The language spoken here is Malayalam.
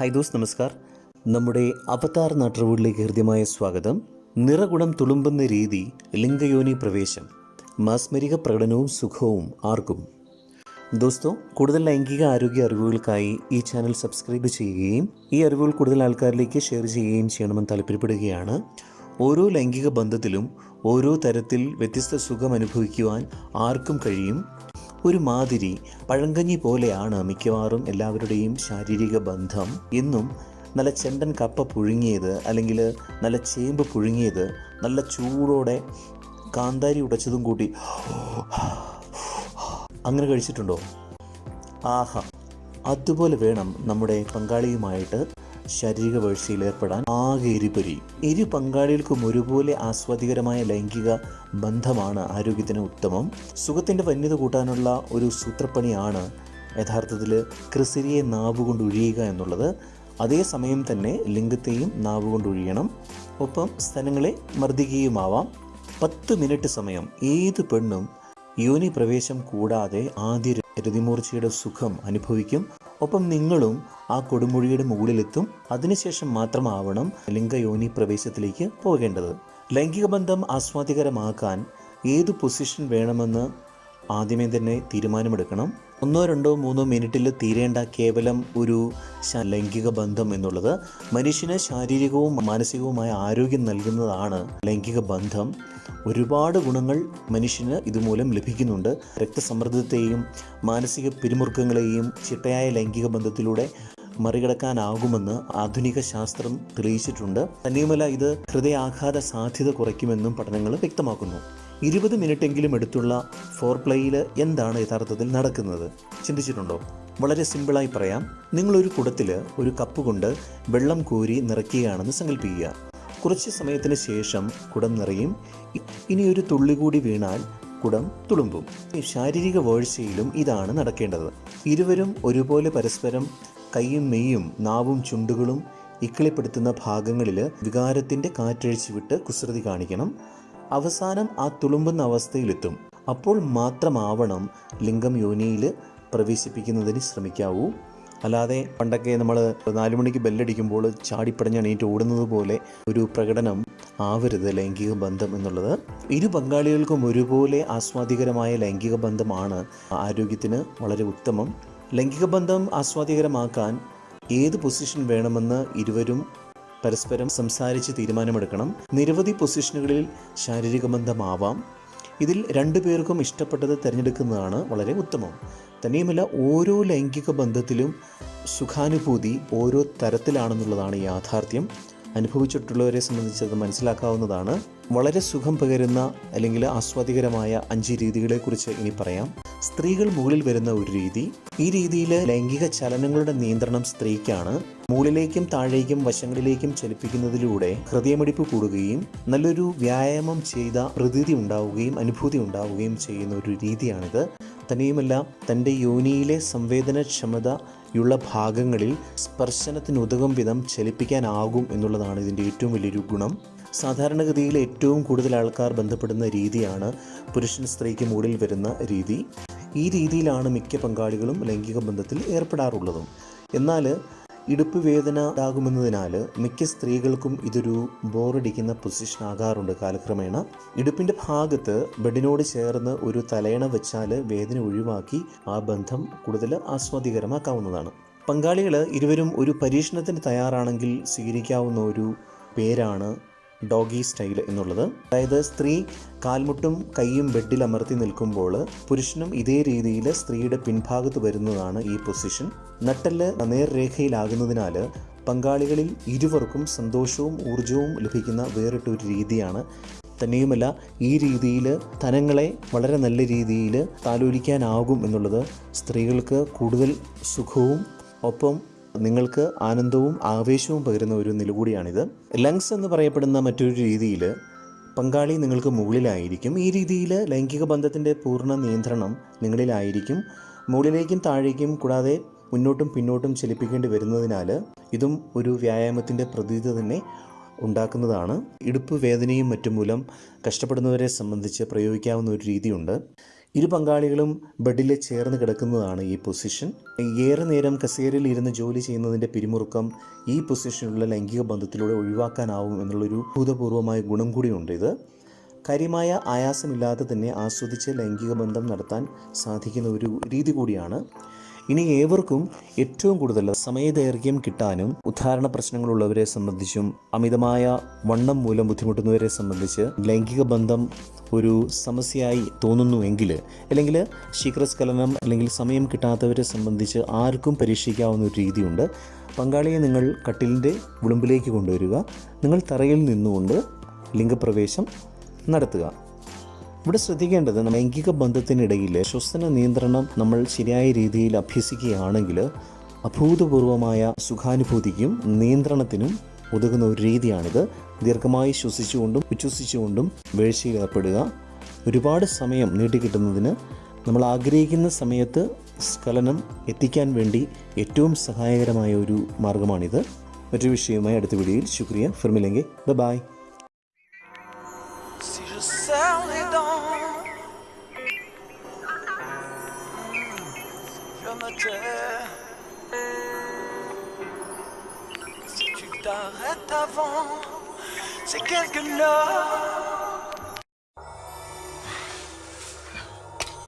ഹൈ ദോസ് നമസ്കാർ. നമ്മുടെ അവതാർ നാട്ടുവീട്ടിലേക്ക് ഹൃദ്യമായ സ്വാഗതം. നിറകുണം തുളുമ്പുന്ന രീതി ലിംഗയോനി പ്രവേശം മാസ്മരിക പ്രകടനവും സുഖവും ആർക്കും? ദോസ്തോ കൂടുതൽ ലൈംഗിക ആരോഗ്യ അറിവുകൾക്കായി ഈ ചാനൽ സബ്സ്ക്രൈബ് ചെയ്യുകയും ഈ അറിവുകൾ കൂടുതൽ ആൾക്കാരിലേക്ക് ഷെയർ ചെയ്യുകയും ചെയ്യണമെന്ന് താല്പര്യപ്പെടുകയാണ്. ഓരോ ലൈംഗിക ബന്ധത്തിലും ഓരോ തരത്തിൽ വ്യത്യസ്ത സുഖം അനുഭവിക്കുവാൻ ആർക്കും കഴിയും. ഒരു മാതിരി പഴങ്കഞ്ഞി പോലെയാണ് മിക്കവാറും എല്ലാവരുടെയും ശാരീരിക ബന്ധം. എന്നും നല്ല ചെണ്ടൻ കപ്പ പുഴുങ്ങിയത് അല്ലെങ്കിൽ നല്ല ചേമ്പ് പുഴുങ്ങിയത് നല്ല ചൂടോടെ കാന്താരി ഉടച്ചതും കൂട്ടി അങ്ങനെ കഴിച്ചിട്ടുണ്ടോ? ആഹാ അതുപോലെ വേണം നമ്മുടെ പങ്കാളിയുമായിട്ട് ശാരീരിക വീഴ്ചയിൽ ഏർപ്പെടാൻ. ആകെ എരിപൊരി. ഇരു പങ്കാളികൾക്കും ഒരുപോലെ ആസ്വാദികരമായ ലൈംഗിക ബന്ധമാണ് ആരോഗ്യത്തിന് ഉത്തമം. സുഖത്തിന്റെ വന്യത കൂട്ടാനുള്ള ഒരു സൂത്രപ്പണിയാണ് യഥാർത്ഥത്തിൽ ക്രിസിരിയെ നാവുകൊണ്ട് ഒഴിയുക എന്നുള്ളത്. അതേസമയം തന്നെ ലിംഗത്തെയും നാവുകൊണ്ട് ഒഴിയണം. ഒപ്പം സ്ഥലങ്ങളെ മർദ്ദിക്കുകയുമാവാം. പത്ത് മിനിറ്റ് സമയം. ഏത് പെണ്ണും യോനി പ്രവേശം കൂടാതെ ആദ്യ രതിമൂർച്ചയുടെ സുഖം അനുഭവിക്കും. ഒപ്പം നിങ്ങളും ആ കൊടുമുഴിയുടെ മുകളിലെത്തും. അതിനുശേഷം മാത്രമാവണം ലിംഗയോനി പ്രവേശത്തിലേക്ക് പോകേണ്ടത്. ലൈംഗിക ബന്ധം ആസ്വാദികരമാക്കാൻ ഏത് പൊസിഷൻ വേണമെന്ന് ആദ്യമേ തന്നെ തീരുമാനമെടുക്കണം. ഒന്നോ രണ്ടോ മൂന്നോ മിനിറ്റിൽ തീരേണ്ട കേവലം ഒരു ലൈംഗിക ബന്ധം എന്നുള്ളത് മനുഷ്യന് ശാരീരികവും മാനസികവുമായ ആരോഗ്യം നൽകുന്നതാണ് ലൈംഗിക ബന്ധം. ഒരുപാട് ഗുണങ്ങൾ മനുഷ്യന് ഇതുമൂലം ലഭിക്കുന്നുണ്ട്. രക്തസമ്മർദ്ദത്തെയും മാനസിക പിരിമുറുക്കങ്ങളെയും ചിട്ടയായ ലൈംഗിക ബന്ധത്തിലൂടെ മറികടക്കാനാകുമെന്ന് ആധുനിക ശാസ്ത്രം തെളിയിച്ചിട്ടുണ്ട്. തന്നെയുമല്ല ഇത് ഹൃദയാഘാത സാധ്യത കുറയ്ക്കുമെന്നും പഠനങ്ങൾ വ്യക്തമാക്കുന്നു. ഇരുപത് മിനിറ്റെങ്കിലും എടുത്തുള്ള ഫോർ പ്ലേയിൽ എന്താണ് യഥാർത്ഥത്തിൽ നടക്കുന്നത്? ചിന്തിച്ചിട്ടുണ്ടോ? വളരെ സിമ്പിളായി പറയാം. നിങ്ങളൊരു കുടത്തിൽ ഒരു കപ്പ് കൊണ്ട് വെള്ളം കോരി നിറയ്ക്കുകയാണെന്ന് സങ്കല്പിക്കുക കുറച്ച് സമയത്തിന് ശേഷം കുടം നിറയും. ഇനി ഒരു തുള്ളി കൂടി വീണാൽ കുടം തുളുമ്പും. ശാരീരിക വേഴ്ചയിലും ഇതാണ് നടക്കേണ്ടത്. ഇരുവരും ഒരുപോലെ പരസ്പരം കൈയും മെയ്യും നാവും ചുണ്ടുകളും ഇക്കിളിപ്പെടുത്തുന്ന ഭാഗങ്ങളിൽ വികാരത്തിന്റെ കാറ്റഴിച്ചു വിട്ട് കുസൃതി കാണിക്കണം. അവസാനം ആ തുളുമ്പുന്ന അവസ്ഥയിലെത്തും. അപ്പോൾ മാത്രമാവണം ലിംഗം യോനിയിൽ പ്രവേശിപ്പിക്കുന്നതിന് ശ്രമിക്കാവൂ. അല്ലാതെ പണ്ടൊക്കെ നമ്മൾ നാലു മണിക്ക് ബെല്ലടിക്കുമ്പോൾ ചാടിപ്പടഞ്ഞ് എണീറ്റ് ഓടുന്നത് പോലെ ഒരു പ്രകടനം ആവരുത് ലൈംഗിക ബന്ധം എന്നുള്ളത്. ഇരു പങ്കാളികൾക്കും ഒരുപോലെ ആസ്വാദികരമായ ലൈംഗിക ബന്ധമാണ് ആരോഗ്യത്തിന് വളരെ ഉത്തമം. ലൈംഗിക ബന്ധം ആസ്വാദ്യകരമാക്കാൻ ഏത് പൊസിഷൻ വേണമെന്ന് ഇരുവരും പരസ്പരം സംസാരിച്ച് തീരുമാനമെടുക്കണം. നിരവധി പൊസിഷനുകളിൽ ശാരീരിക ബന്ധമാവാം. ഇതിൽ രണ്ടു പേർക്കും ഇഷ്ടപ്പെട്ടത് തിരഞ്ഞെടുക്കുന്നതാണ് വളരെ ഉത്തമം. തന്നെയുമല്ല ഓരോ ലൈംഗിക ബന്ധത്തിലും സുഖാനുഭൂതി ഓരോ തരത്തിലാണെന്നുള്ളതാണ് യാഥാർത്ഥ്യം. അനുഭവിച്ചിട്ടുള്ളവരെ സംബന്ധിച്ച് അത് മനസ്സിലാക്കാവുന്നതാണ്. വളരെ സുഖം പകരുന്ന അല്ലെങ്കിൽ ആസ്വാദികരമായ അഞ്ച് രീതികളെക്കുറിച്ച് ഇനി പറയാം. സ്ത്രീകൾ മുകളിൽ വരുന്ന ഒരു രീതി ഈ രീതിയിൽ ലൈംഗിക ചലനങ്ങളുടെ നിയന്ത്രണം സ്ത്രീക്കാണ് മുകളിലേക്കും താഴേക്കും വശങ്ങളിലേക്കും ചലിപ്പിക്കുന്നതിലൂടെ ഹൃദയമിടിപ്പ് കൂടുകയും നല്ലൊരു വ്യായാമം ചെയ്ത പ്രതീതി ഉണ്ടാവുകയും അനുഭൂതി ഉണ്ടാവുകയും ചെയ്യുന്ന ഒരു രീതിയാണിത്. തന്നെയുമല്ല തന്റെ യോനിയിലെ സംവേദനക്ഷമതയുള്ള ഭാഗങ്ങളിൽ സ്പർശനത്തിനുതകും വിധം ചലിപ്പിക്കാനാകും എന്നുള്ളതാണ് ഇതിന്റെ ഏറ്റവും വലിയൊരു ഗുണം. സാധാരണഗതിയിൽ ഏറ്റവും കൂടുതൽ ആൾക്കാർ ബന്ധപ്പെടുന്ന രീതിയാണ് പുരുഷൻ സ്ത്രീക്ക് മുകളിൽ വരുന്ന രീതി. ഈ രീതിയിലാണ് മിക്ക പങ്കാളികളും ലൈംഗിക ബന്ധത്തിൽ ഏർപ്പെടാറുള്ളതും. എന്നാൽ ഇടുപ്പ് വേദന ഉണ്ടാകുമെന്നതിനാൽ മിക്ക സ്ത്രീകൾക്കും ഇതൊരു ബോറടിക്കുന്ന പൊസിഷൻ ആകാറുണ്ട് കാലക്രമേണ. ഇടുപ്പിന്റെ ഭാഗത്ത് ബെഡിനോട് ചേർന്ന് ഒരു തലയണ വെച്ചാൽ വേദന ഒഴിവാക്കി ആ ബന്ധം കൂടുതൽ ആസ്വാദികരമാക്കാവുന്നതാണ്. പങ്കാളികൾ ഇരുവരും ഒരു പരീക്ഷണത്തിന് തയ്യാറാണെങ്കിൽ സ്വീകരിക്കാവുന്ന ഒരു പേരാണ് ഡോഗി സ്റ്റൈൽ എന്നുള്ളത്. അതായത് സ്ത്രീ കാൽമുട്ടും കൈയും ബെഡിൽ അമർത്തി നിൽക്കുമ്പോൾ പുരുഷനും ഇതേ രീതിയിൽ സ്ത്രീയുടെ പിൻഭാഗത്ത് വരുന്നതാണ് ഈ പൊസിഷൻ. നട്ടെല്ല് നേർരേഖയിലാകുന്നതിനാൽ പങ്കാളികളിൽ ഇരുവർക്കും സന്തോഷവും ഊർജവും ലഭിക്കുന്ന വേറിട്ടൊരു രീതിയാണ്. തന്നെയുമല്ല ഈ രീതിയിൽ തനങ്ങളെ വളരെ നല്ല രീതിയിൽ താലോലിക്കാനാകും എന്നുള്ളത് സ്ത്രീകൾക്ക് കൂടുതൽ സുഖവും ഒപ്പം നിങ്ങൾക്ക് ആനന്ദവും ആവേശവും പകരുന്ന ഒരു നിലകൂടിയാണിത്. ലങ്സ് എന്ന് പറയപ്പെടുന്ന മറ്റൊരു രീതിയിൽ പങ്കാളി നിങ്ങൾക്ക് മുകളിലായിരിക്കും. ഈ രീതിയിൽ ലൈംഗിക ബന്ധത്തിന്റെ പൂർണ നിയന്ത്രണം നിങ്ങളിലായിരിക്കും. മുകളിലേക്കും താഴേക്കും കൂടാതെ മുന്നോട്ടും പിന്നോട്ടും ചലിപ്പിക്കേണ്ടി വരുന്നതിനാൽ ഇതും ഒരു വ്യായാമത്തിന്റെ പ്രതീതി തന്നെ ഉണ്ടാക്കുന്നതാണ്. ഇടുപ്പ് വേദനയും മറ്റും മൂലം കഷ്ടപ്പെടുന്നവരെ സംബന്ധിച്ച് പ്രയോഗിക്കാവുന്ന ഒരു രീതിയുണ്ട്. ഇരു പങ്കാളികളും ബെഡിൽ ചേർന്ന് കിടക്കുന്നതാണ് ഈ പൊസിഷൻ. ഏറെ നേരം കസേരയിൽ ഇരുന്ന് ജോലി ചെയ്യുന്നതിന്റെ പിരിമുറുക്കം ഈ പൊസിഷനിലുള്ള ലൈംഗിക ബന്ധത്തിലൂടെ ഒഴിവാക്കാനാവും എന്നുള്ളൊരു ഭൂതപൂർവമായ ഗുണം കൂടിയുണ്ട് ഇത്. കാര്യമായ ആയാസമില്ലാതെ തന്നെ ആസ്വദിച്ച് ലൈംഗിക ബന്ധം നടത്താൻ സാധിക്കുന്ന ഒരു രീതി കൂടിയാണ്. ഇനി ഏവർക്കും ഏറ്റവും കൂടുതൽ സമയദൈർഘ്യം കിട്ടാനും ഉദാഹരണ പ്രശ്നങ്ങളുള്ളവരെ സംബന്ധിച്ചും അമിതമായ വണ്ണം മൂലം ബുദ്ധിമുട്ടുന്നവരെ സംബന്ധിച്ച് ലൈംഗിക ബന്ധം ഒരു സമസ്യയായി തോന്നുന്നുവെങ്കിൽ അല്ലെങ്കിൽ ശീഘ്രസ്ഖലനം അല്ലെങ്കിൽ സമയം കിട്ടാത്തവരെ സംബന്ധിച്ച് ആർക്കും പരീക്ഷിക്കാവുന്ന ഒരു രീതിയുണ്ട്. പങ്കാളിയെ നിങ്ങൾ കട്ടിലിന്റെ വിളുമ്പിലേക്ക് കൊണ്ടുവരിക. നിങ്ങൾ തറയിൽ നിന്നുകൊണ്ട് ലിംഗപ്രവേശം നടത്തുക. ഇവിടെ ശ്രദ്ധിക്കേണ്ടത് ലൈംഗിക ബന്ധത്തിനിടയിൽ ശ്വസന നിയന്ത്രണം നമ്മൾ ശരിയായ രീതിയിൽ അഭ്യസിക്കുകയാണെങ്കിൽ അഭൂതപൂർവമായ സുഖാനുഭൂതിക്കും നിയന്ത്രണത്തിനും ഉതകുന്ന ഒരു രീതിയാണിത്. ദീർഘമായി ശ്വസിച്ചുകൊണ്ടും ഉച്ഛ്വസിച്ചുകൊണ്ടും വീഴ്ചയിൽ ഏർപ്പെടുക ഒരുപാട് സമയം നീട്ടിക്കിട്ടുന്നതിന് നമ്മൾ ആഗ്രഹിക്കുന്ന സമയത്ത് സ്ഖലനം എത്തിക്കാൻ വേണ്ടി ഏറ്റവും സഹായകരമായ ഒരു മാർഗമാണിത്. മറ്റൊരു വിഷയവുമായി അടുത്ത വീഡിയോയിൽ. ശുക്രിയ. ഫിർമിലെങ്കിൽ bye tais. t'arrêtes avant, c'est quelque love.